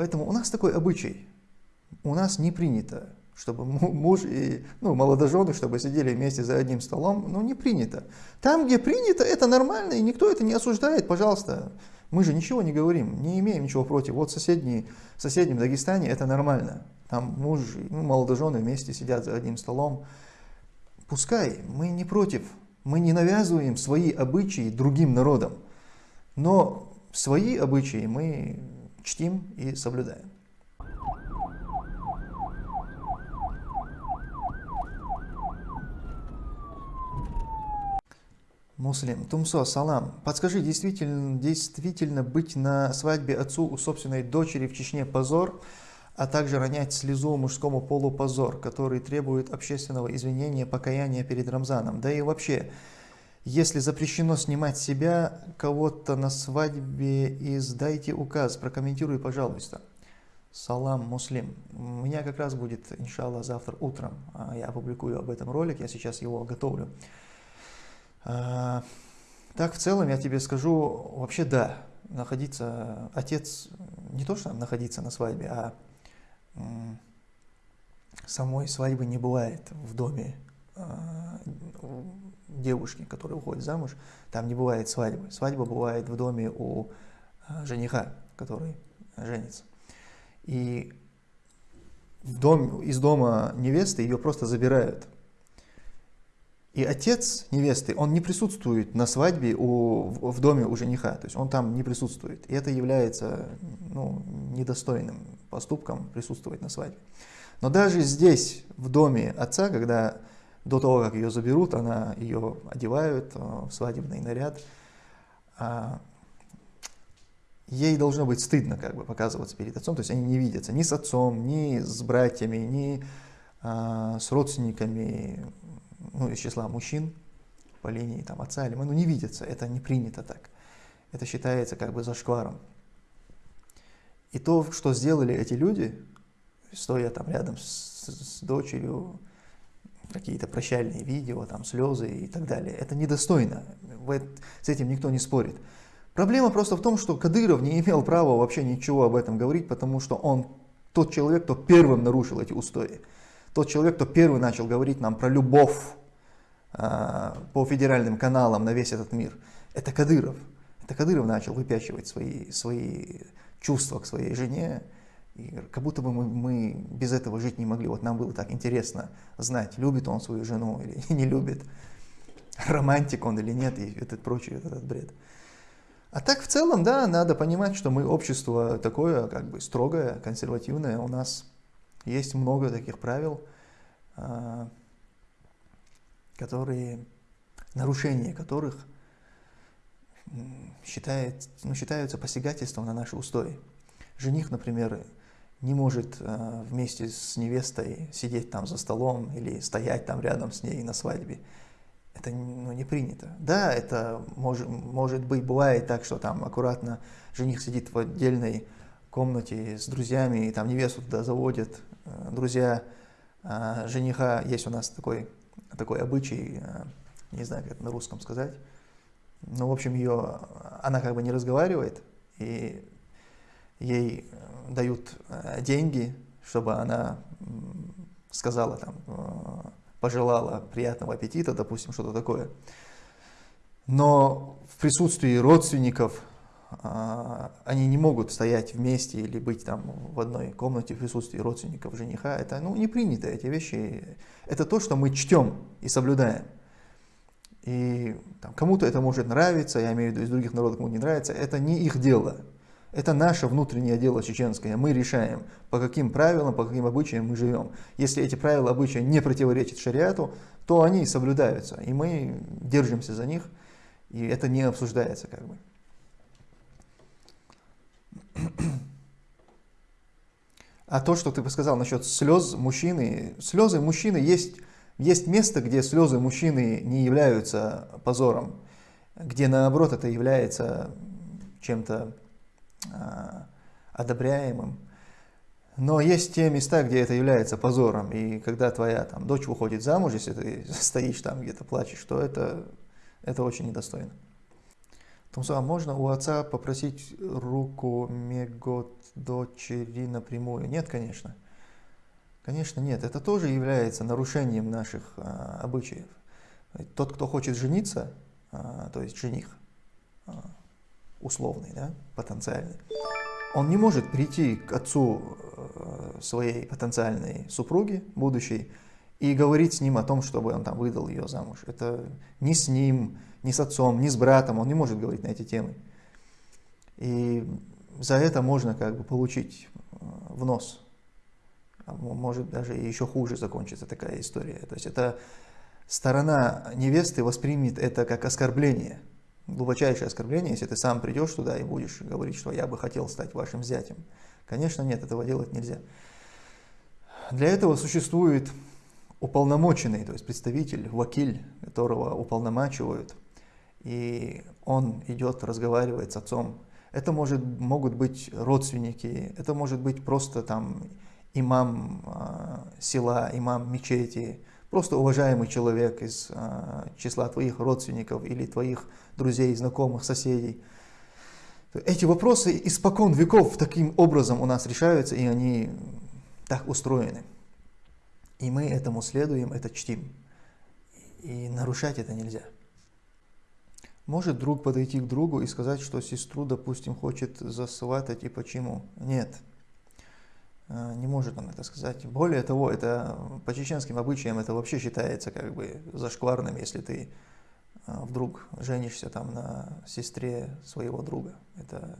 Поэтому у нас такой обычай. У нас не принято, чтобы муж и ну, молодожены, чтобы сидели вместе за одним столом. Ну, не принято. Там, где принято, это нормально, и никто это не осуждает, пожалуйста. Мы же ничего не говорим, не имеем ничего против. Вот соседний, в соседнем Дагестане это нормально. Там муж и ну, молодожены вместе сидят за одним столом. Пускай, мы не против. Мы не навязываем свои обычаи другим народам. Но свои обычаи мы чтим и соблюдаем. Муслим, Тумсо, салам. Подскажи, действительно, действительно быть на свадьбе отцу у собственной дочери в Чечне позор, а также ронять слезу мужскому полу позор, который требует общественного извинения, покаяния перед Рамзаном. Да и вообще, если запрещено снимать себя, кого-то на свадьбе, издайте указ, прокомментируй, пожалуйста. Салам, муслим. У меня как раз будет, иншаллах, завтра утром. А, я опубликую об этом ролик, я сейчас его готовлю. А, так, в целом, я тебе скажу, вообще да, находиться, отец, не то что находиться на свадьбе, а самой свадьбы не бывает в доме девушки, которая уходит замуж, там не бывает свадьбы. Свадьба бывает в доме у а, жениха, который женится. И в дом, из дома невесты ее просто забирают. И отец невесты, он не присутствует на свадьбе у, в, в доме у жениха, то есть он там не присутствует. И это является ну, недостойным поступком присутствовать на свадьбе. Но даже здесь, в доме отца, когда до того, как ее заберут, она ее одевают э, в свадебный наряд, а, ей должно быть стыдно как бы показываться перед отцом, то есть они не видятся ни с отцом, ни с братьями, ни а, с родственниками, ну, из числа мужчин по линии там, отца или ну, не видятся, это не принято так. Это считается как бы зашкваром. И то, что сделали эти люди, стоя там рядом с, с дочерью, какие-то прощальные видео, там слезы и так далее, это недостойно. С этим никто не спорит. Проблема просто в том, что Кадыров не имел права вообще ничего об этом говорить, потому что он тот человек, кто первым нарушил эти устои. Тот человек, кто первый начал говорить нам про любовь э, по федеральным каналам на весь этот мир. Это Кадыров. Это Кадыров начал выпячивать свои, свои чувства к своей жене. Как будто бы мы, мы без этого жить не могли. Вот нам было так интересно знать, любит он свою жену или не любит, романтик он или нет, и этот прочий этот бред. А так в целом, да, надо понимать, что мы общество такое, как бы строгое, консервативное. У нас есть много таких правил, а, которые, нарушение которых считает, ну, считаются посягательством на наши устои. Жених, например, не может э, вместе с невестой сидеть там за столом или стоять там рядом с ней на свадьбе. Это ну, не принято. Да, это может, может быть, бывает так, что там аккуратно жених сидит в отдельной комнате с друзьями, и там невесту туда заводят. Э, друзья э, жениха, есть у нас такой, такой обычай, не знаю, как это на русском сказать, ну, в общем, ее, она как бы не разговаривает, и ей э, дают э, деньги, чтобы она сказала, там, э, пожелала приятного аппетита, допустим, что-то такое. Но в присутствии родственников они не могут стоять вместе или быть там в одной комнате в присутствии родственников жениха. Это ну, не принято, эти вещи. Это то, что мы чтем и соблюдаем. И кому-то это может нравиться, я имею в виду из других народов кому не нравится, это не их дело. Это наше внутреннее дело чеченское. Мы решаем, по каким правилам, по каким обычаям мы живем. Если эти правила, обычаи не противоречат шариату, то они соблюдаются, и мы держимся за них, и это не обсуждается как бы. А то, что ты сказал насчет слез мужчины, слезы мужчины есть есть место, где слезы мужчины не являются позором, где наоборот это является чем-то одобряемым. Но есть те места, где это является позором, и когда твоя там, дочь выходит замуж, если ты стоишь там где-то плачешь, то это, это очень недостойно. Тумсо, а можно у отца попросить руку Мегот дочери напрямую. Нет, конечно. Конечно, нет. Это тоже является нарушением наших а, обычаев. Тот, кто хочет жениться, а, то есть жених, условный, да, потенциальный, он не может прийти к отцу э, своей потенциальной супруги, будущей, и говорить с ним о том, чтобы он там выдал ее замуж. Это ни с ним, ни с отцом, ни с братом, он не может говорить на эти темы. И за это можно как бы получить э, в нос. А может даже еще хуже закончится такая история. То есть это сторона невесты воспримет это как оскорбление, глубочайшее оскорбление, если ты сам придешь туда и будешь говорить, что я бы хотел стать вашим зятем. Конечно, нет, этого делать нельзя. Для этого существует уполномоченный, то есть представитель, вакиль, которого уполномачивают, и он идет, разговаривает с отцом. Это может, могут быть родственники, это может быть просто там имам э, села, имам мечети, просто уважаемый человек из э, числа твоих родственников или твоих друзей, знакомых, соседей. Эти вопросы испокон веков таким образом у нас решаются, и они так устроены. И мы этому следуем, это чтим. И нарушать это нельзя. Может друг подойти к другу и сказать, что сестру, допустим, хочет засватать и почему? Нет. А, не может он это сказать. Более того, это по чеченским обычаям это вообще считается как бы зашкварным, если ты а, вдруг женишься там на сестре своего друга. Это,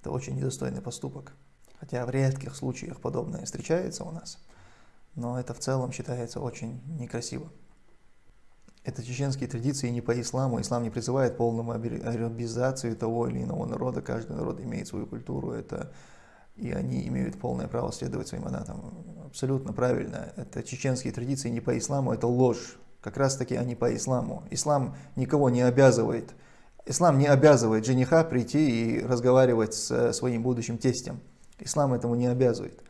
это очень недостойный поступок. Хотя в редких случаях подобное встречается у нас но это в целом считается очень некрасиво. Это чеченские традиции не по исламу. Ислам не призывает полному арабизацию того или иного народа. Каждый народ имеет свою культуру. Это, и они имеют полное право следовать своим анатам. Абсолютно правильно. Это чеченские традиции не по исламу, это ложь. Как раз таки они по исламу. Ислам никого не обязывает. Ислам не обязывает жениха прийти и разговаривать с своим будущим тестем. Ислам этому не обязывает.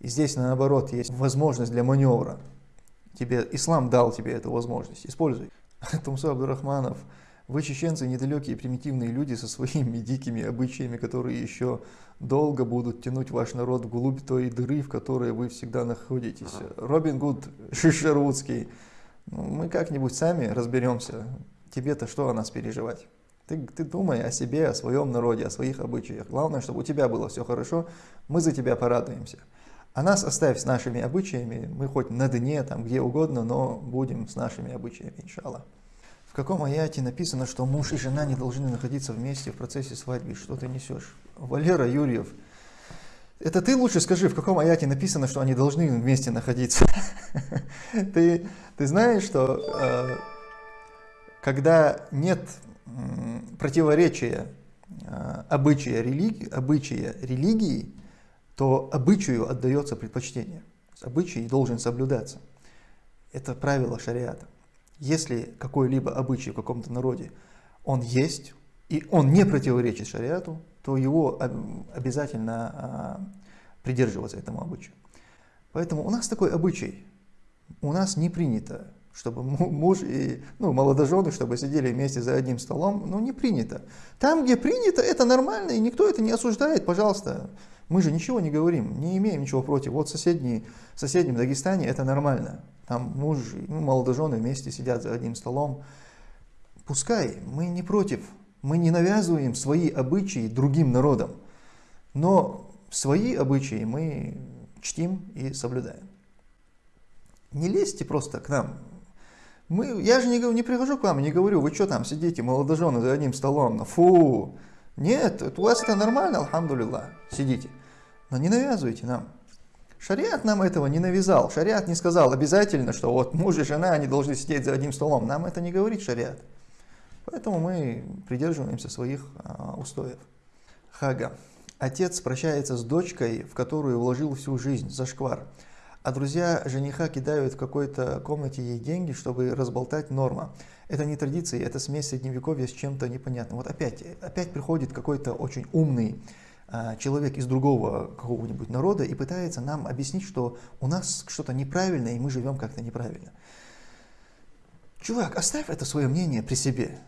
И здесь, наоборот, есть возможность для маневра. Тебе, ислам дал тебе эту возможность, используй. Тумсу Абдурахманов, вы, чеченцы, недалекие примитивные люди со своими дикими обычаями, которые еще долго будут тянуть ваш народ вглубь той дыры, в которой вы всегда находитесь. Робин Гуд Шишерудский, ну, мы как-нибудь сами разберемся. Тебе-то что о нас переживать? Ты, ты думай о себе, о своем народе, о своих обычаях. Главное, чтобы у тебя было все хорошо, мы за тебя порадуемся. А нас оставь с нашими обычаями, мы хоть на дне, там где угодно, но будем с нашими обычаями, иншаллах. В каком аяте написано, что муж и жена не должны находиться вместе в процессе свадьбы? Что ты несешь? Валера Юрьев, это ты лучше скажи, в каком аяте написано, что они должны вместе находиться? Ты, ты знаешь, что э, когда нет противоречия э, обычая, религии, обычая религии то обычаю отдается предпочтение. Обычай должен соблюдаться. Это правило шариата. Если какой-либо обычай в каком-то народе, он есть, и он не противоречит шариату, то его обязательно а, придерживаться этому обычаю. Поэтому у нас такой обычай. У нас не принято, чтобы муж и ну, молодожены, чтобы сидели вместе за одним столом, ну не принято. Там, где принято, это нормально, и никто это не осуждает, пожалуйста. Мы же ничего не говорим, не имеем ничего против. Вот соседний, в соседнем Дагестане это нормально. Там муж, ну, молодожены вместе сидят за одним столом. Пускай, мы не против. Мы не навязываем свои обычаи другим народам. Но свои обычаи мы чтим и соблюдаем. Не лезьте просто к нам. Мы, я же не, не прихожу к вам не говорю, вы что там сидите, молодожены за одним столом, фу. Нет, у вас это нормально, алхамдулилlah, сидите. Но не навязывайте нам. Шариат нам этого не навязал. Шариат не сказал обязательно, что вот муж и жена, они должны сидеть за одним столом. Нам это не говорит шариат. Поэтому мы придерживаемся своих а, устоев. Хага. Отец прощается с дочкой, в которую вложил всю жизнь, за шквар. А друзья жениха кидают в какой-то комнате ей деньги, чтобы разболтать норма. Это не традиция, это смесь средневековья с чем-то непонятным. Вот опять, опять приходит какой-то очень умный а, человек из другого какого-нибудь народа и пытается нам объяснить, что у нас что-то неправильно, и мы живем как-то неправильно. Чувак, оставь это свое мнение при себе.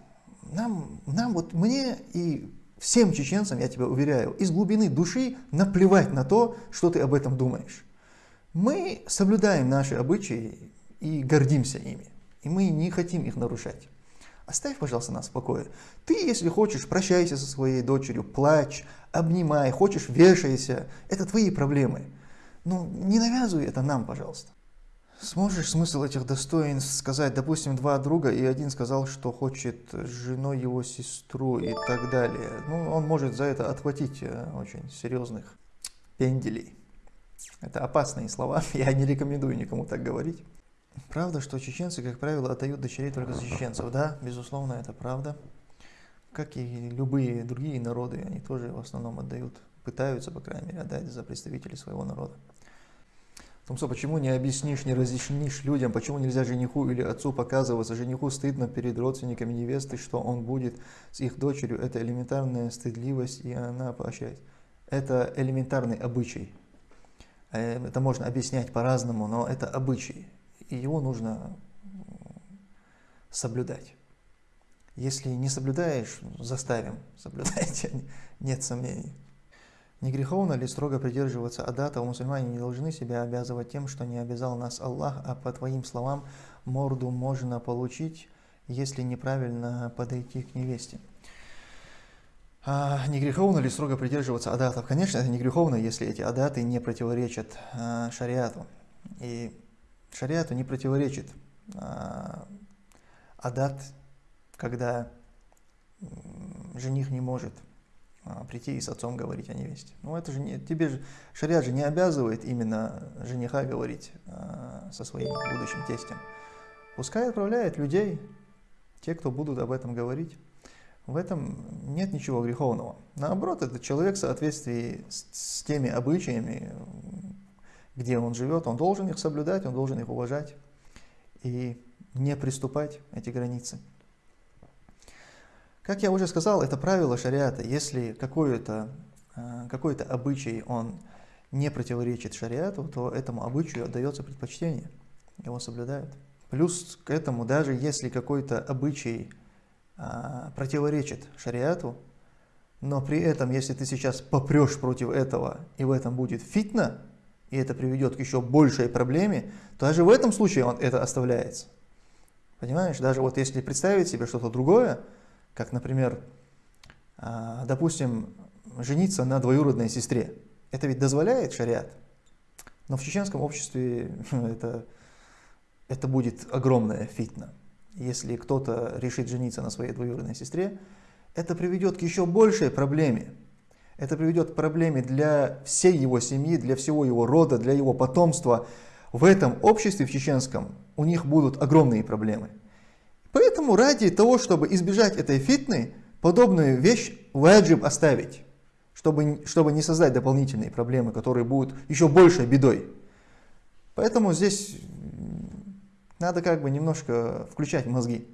Нам, нам вот мне и Всем чеченцам, я тебя уверяю, из глубины души наплевать на то, что ты об этом думаешь. Мы соблюдаем наши обычаи и гордимся ими. И мы не хотим их нарушать. Оставь, пожалуйста, нас в покое. Ты, если хочешь, прощайся со своей дочерью, плачь, обнимай, хочешь, вешайся. Это твои проблемы. Но не навязывай это нам, пожалуйста. Сможешь смысл этих достоинств сказать, допустим, два друга, и один сказал, что хочет женой его сестру и так далее. Ну, он может за это отхватить э, очень серьезных пенделей. Это опасные слова, я не рекомендую никому так говорить. Правда, что чеченцы, как правило, отдают дочерей только за чеченцев. Да, безусловно, это правда. Как и любые другие народы, они тоже в основном отдают, пытаются, по крайней мере, отдать за представителей своего народа. Томсо, почему не объяснишь, не разъяснишь людям, почему нельзя жениху или отцу показываться? Жениху стыдно перед родственниками невесты, что он будет с их дочерью. Это элементарная стыдливость, и она поощряет. Это элементарный обычай. Э, это можно объяснять по-разному, но это обычай. И его нужно соблюдать. Если не соблюдаешь, заставим соблюдать, нет сомнений. Не греховно ли строго придерживаться адата, у мусульмане не должны себя обязывать тем, что не обязал нас Аллах, а по твоим словам морду можно получить, если неправильно подойти к невесте. А, не греховно ли строго придерживаться адатов? Конечно, это не греховно, если эти адаты не противоречат а, шариату. И шариату не противоречит а, адат, когда жених не может а, прийти и с отцом говорить о невесте. Ну это же не, тебе же, шариат же не обязывает именно жениха говорить а, со своим будущим тестем. Пускай отправляет людей, те, кто будут об этом говорить. В этом нет ничего греховного. Наоборот, это человек в соответствии с, с теми обычаями, где он живет, он должен их соблюдать, он должен их уважать и не приступать эти границы. Как я уже сказал, это правило шариата. Если какой-то э, какой -то обычай, он не противоречит шариату, то этому обычаю отдается предпочтение, его соблюдают. Плюс к этому, даже если какой-то обычай противоречит шариату, но при этом, если ты сейчас попрешь против этого, и в этом будет фитна, и это приведет к еще большей проблеме, то даже в этом случае он это оставляется. Понимаешь, даже вот если представить себе что-то другое, как, например, а, допустим, жениться на двоюродной сестре. Это ведь дозволяет шариат. Но в чеченском обществе это, это будет огромная фитна. Если кто-то решит жениться на своей двоюродной сестре, это приведет к еще большей проблеме. Это приведет к проблеме для всей его семьи, для всего его рода, для его потомства. В этом обществе, в чеченском, у них будут огромные проблемы. Поэтому ради того, чтобы избежать этой фитны, подобную вещь ваджиб оставить, чтобы, чтобы не создать дополнительные проблемы, которые будут еще большей бедой. Поэтому здесь надо как бы немножко включать мозги.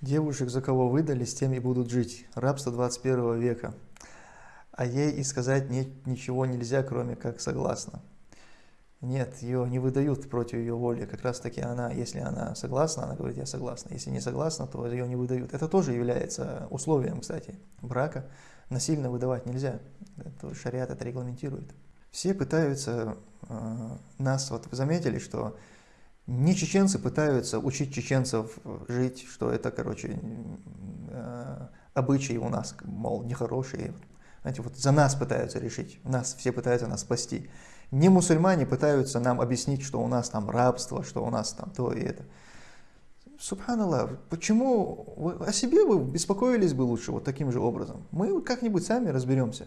Девушек, за кого выдали, с теми будут жить. Рабство 21 века. А ей и сказать не, ничего нельзя, кроме как согласно. Нет, ее не выдают против ее воли. Как раз таки она, если она согласна, она говорит, я согласна. Если не согласна, то ее не выдают. Это тоже является условием, кстати, брака. Насильно выдавать нельзя. Это, шариат это регламентирует. Все пытаются э, нас, вот вы заметили, что не чеченцы пытаются учить чеченцев жить, что это, короче, э, обычаи у нас, мол, нехорошие. Знаете, вот за нас пытаются решить, нас все пытаются нас спасти. Не мусульмане пытаются нам объяснить, что у нас там рабство, что у нас там то и это. Субханаллах, почему вы, о себе вы беспокоились бы лучше вот таким же образом? Мы как-нибудь сами разберемся,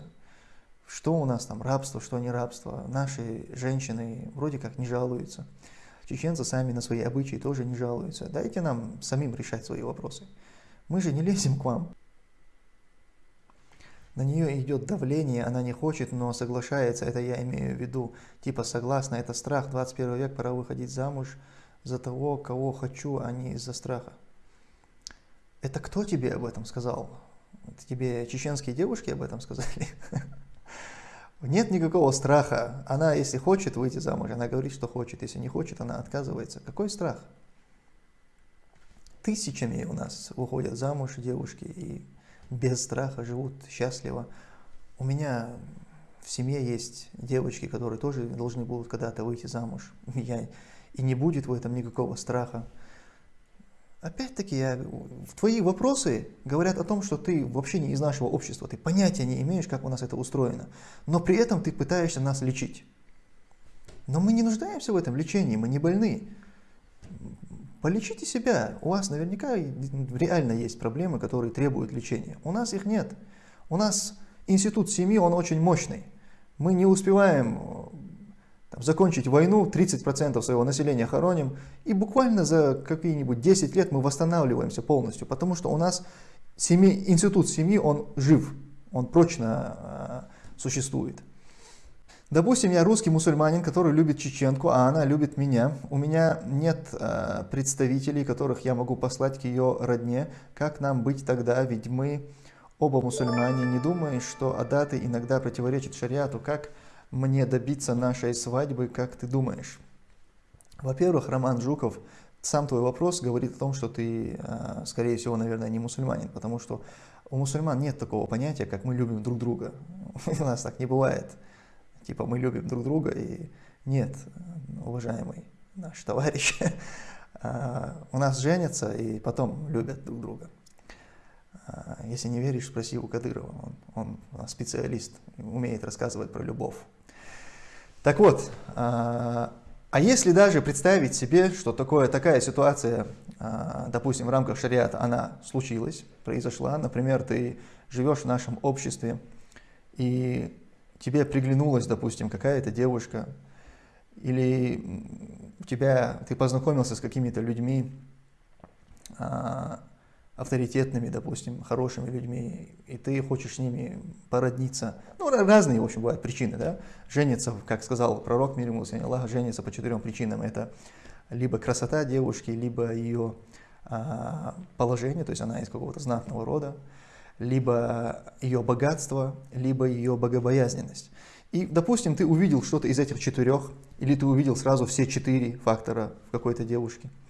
что у нас там рабство, что не рабство. Наши женщины вроде как не жалуются. Чеченцы сами на свои обычаи тоже не жалуются. Дайте нам самим решать свои вопросы. Мы же не лезем к вам на нее идет давление, она не хочет, но соглашается, это я имею в виду, типа согласна, это страх, 21 век, пора выходить замуж за того, кого хочу, а не из-за страха. Это кто тебе об этом сказал? Это тебе чеченские девушки об этом сказали? Нет никакого страха. Она, если хочет выйти замуж, она говорит, что хочет. Если не хочет, она отказывается. Какой страх? Тысячами у нас выходят замуж девушки, и без страха живут счастливо. У меня в семье есть девочки, которые тоже должны будут когда-то выйти замуж. Я, и не будет в этом никакого страха. Опять-таки, я, твои вопросы говорят о том, что ты вообще не из нашего общества, ты понятия не имеешь, как у нас это устроено, но при этом ты пытаешься нас лечить. Но мы не нуждаемся в этом лечении, мы не больны. Полечите себя, у вас наверняка реально есть проблемы, которые требуют лечения. У нас их нет. У нас институт семьи, он очень мощный. Мы не успеваем там, закончить войну, 30% своего населения хороним, и буквально за какие-нибудь 10 лет мы восстанавливаемся полностью, потому что у нас семьи, институт семьи, он жив, он прочно э, существует. Допустим, я русский мусульманин, который любит чеченку, а она любит меня. У меня нет э, представителей, которых я могу послать к ее родне. Как нам быть тогда? Ведь мы оба мусульмане. Не думаешь, что адаты иногда противоречат шариату? Как мне добиться нашей свадьбы, как ты думаешь? Во-первых, Роман Жуков, сам твой вопрос говорит о том, что ты, а, скорее всего, наверное, не мусульманин, потому что у мусульман нет такого понятия, как мы любим друг друга. У нас так не бывает. Типа мы любим друг друга и нет, уважаемый наш товарищ, а, у нас женятся и потом любят друг друга. А, если не веришь, спроси у Кадырова, он, он специалист, умеет рассказывать про любовь. Так вот, а, а если даже представить себе, что такое, такая ситуация, а, допустим, в рамках шариата, она случилась, произошла, например, ты живешь в нашем обществе, и тебе приглянулась, допустим, какая-то девушка, или тебя, ты познакомился с какими-то людьми, а, авторитетными, допустим, хорошими людьми, и ты хочешь с ними породниться. Ну, разные, в общем, бывают причины, да. Жениться, как сказал пророк мир ему, Аллах, женится по четырем причинам. Это либо красота девушки, либо ее а, положение, то есть она из какого-то знатного рода, либо ее богатство, либо ее богобоязненность. И, допустим, ты увидел что-то из этих четырех, или ты увидел сразу все четыре фактора в какой-то девушке –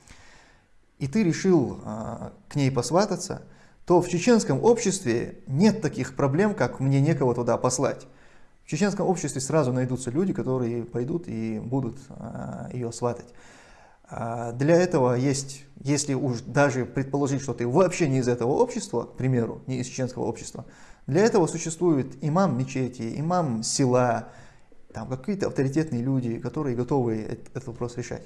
и ты решил а, к ней посвататься, то в чеченском обществе нет таких проблем, как мне некого туда послать. В чеченском обществе сразу найдутся люди, которые пойдут и будут а, ее сватать. А, для этого есть, если уж даже предположить, что ты вообще не из этого общества, к примеру, не из чеченского общества, для этого существует имам мечети, имам села, там какие-то авторитетные люди, которые готовы этот вопрос решать.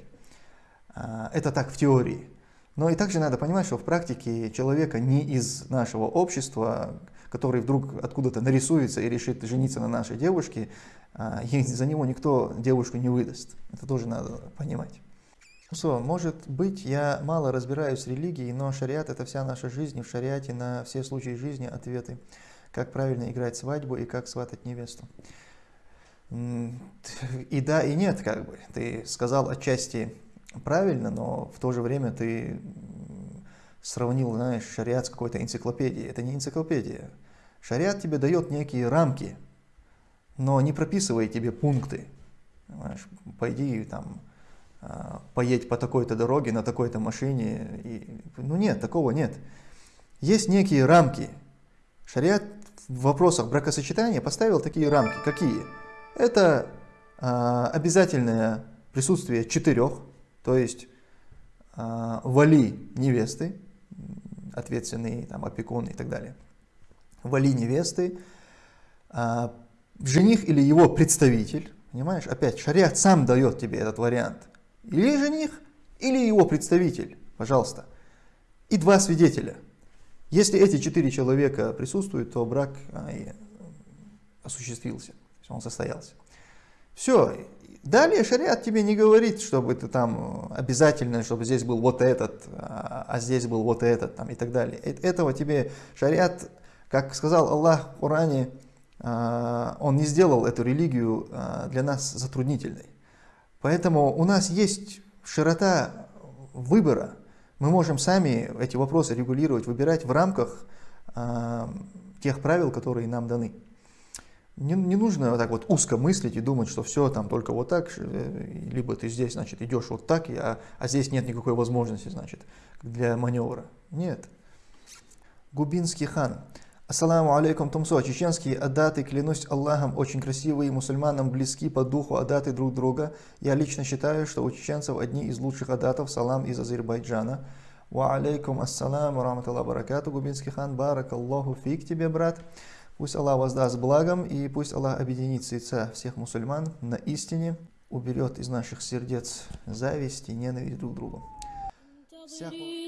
Это так в теории. Но и также надо понимать, что в практике человека не из нашего общества, который вдруг откуда-то нарисуется и решит жениться на нашей девушке, а, за него никто девушку не выдаст. Это тоже надо понимать. Что, может быть, я мало разбираюсь в религии, но шариат – это вся наша жизнь, и в шариате на все случаи жизни ответы. Как правильно играть свадьбу и как сватать невесту. И да, и нет, как бы. Ты сказал отчасти правильно, но в то же время ты сравнил, знаешь, шариат с какой-то энциклопедией. Это не энциклопедия. Шариат тебе дает некие рамки, но не прописывает тебе пункты. Понимаешь, пойди там, а, поедь по такой-то дороге на такой-то машине. И, ну нет, такого нет. Есть некие рамки. Шариат в вопросах бракосочетания поставил такие рамки. Какие? Это а, обязательное присутствие четырех то есть э, вали невесты, ответственный там, опекун и так далее, вали невесты, э, жених или его представитель, понимаешь, опять шариат сам дает тебе этот вариант, или жених, или его представитель, пожалуйста, и два свидетеля. Если эти четыре человека присутствуют, то брак а, осуществился, он состоялся. Все, Далее шариат тебе не говорит, чтобы ты там обязательно, чтобы здесь был вот этот, а, а здесь был вот этот там, и так далее. Э, этого тебе шариат, как сказал Аллах в Коране, а, он не сделал эту религию а, для нас затруднительной. Поэтому у нас есть широта выбора. Мы можем сами эти вопросы регулировать, выбирать в рамках тех правил, которые нам даны. Не, не нужно вот так вот узко мыслить и думать, что все там только вот так, э, либо ты здесь, значит, идешь вот так, а, а здесь нет никакой возможности, значит, для маневра. Нет. Губинский хан. Ассаламу алейкум, Тумсо. Чеченские адаты, клянусь Аллахом, очень красивые, мусульманам близки по духу адаты друг друга. Я лично считаю, что у чеченцев одни из лучших адатов. Салам из Азербайджана. Ва алейкум ассаламу, раматаллах баракату, губинский хан, барак Аллаху фиг тебе, брат. Пусть Аллах воздаст благом, и пусть Аллах объединит сердца всех мусульман на истине, уберет из наших сердец зависть и ненависть друг к другу. Всякого.